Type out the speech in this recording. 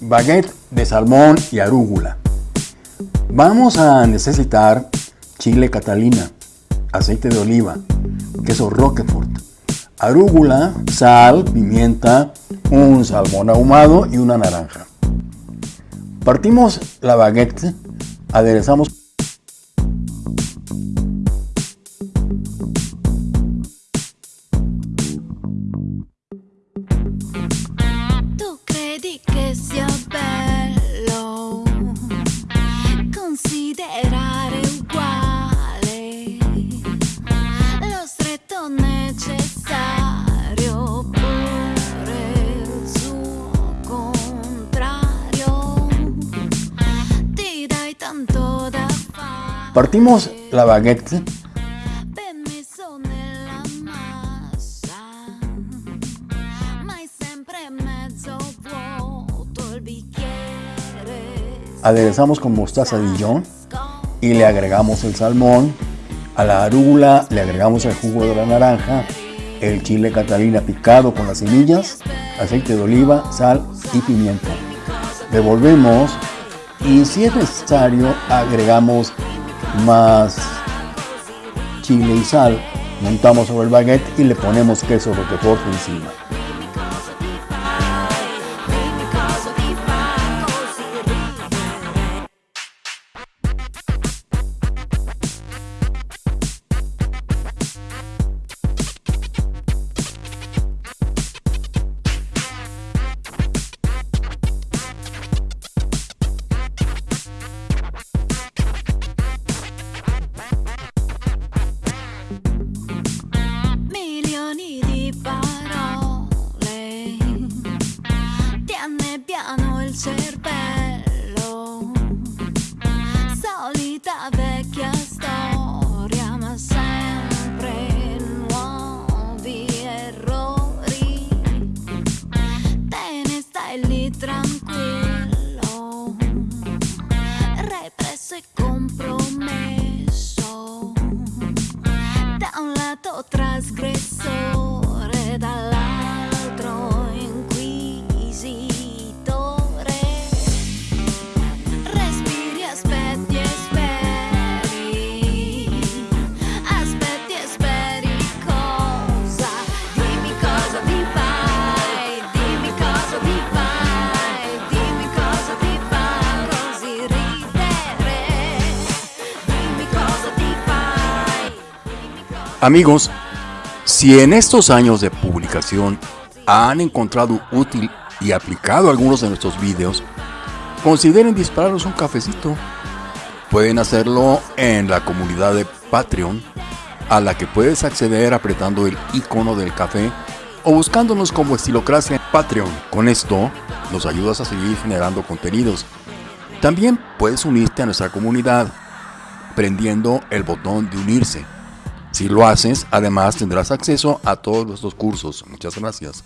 Baguette de salmón y arúgula. Vamos a necesitar chile catalina, aceite de oliva, queso roquefort, arúgula, sal, pimienta, un salmón ahumado y una naranja. Partimos la baguette, aderezamos Partimos la baguette, aderezamos con mostaza Dijon y le agregamos el salmón. A la arúgula le agregamos el jugo de la naranja, el chile catalina picado con las semillas, aceite de oliva, sal y pimienta. Revolvemos y si es necesario agregamos más chile y sal. Montamos sobre el baguette y le ponemos queso roquefort encima. Amigos, si en estos años de publicación han encontrado útil y aplicado algunos de nuestros vídeos, consideren dispararnos un cafecito. Pueden hacerlo en la comunidad de Patreon, a la que puedes acceder apretando el icono del café o buscándonos como Estilocracia en Patreon. Con esto nos ayudas a seguir generando contenidos. También puedes unirte a nuestra comunidad prendiendo el botón de unirse. Si lo haces, además tendrás acceso a todos nuestros cursos. Muchas gracias.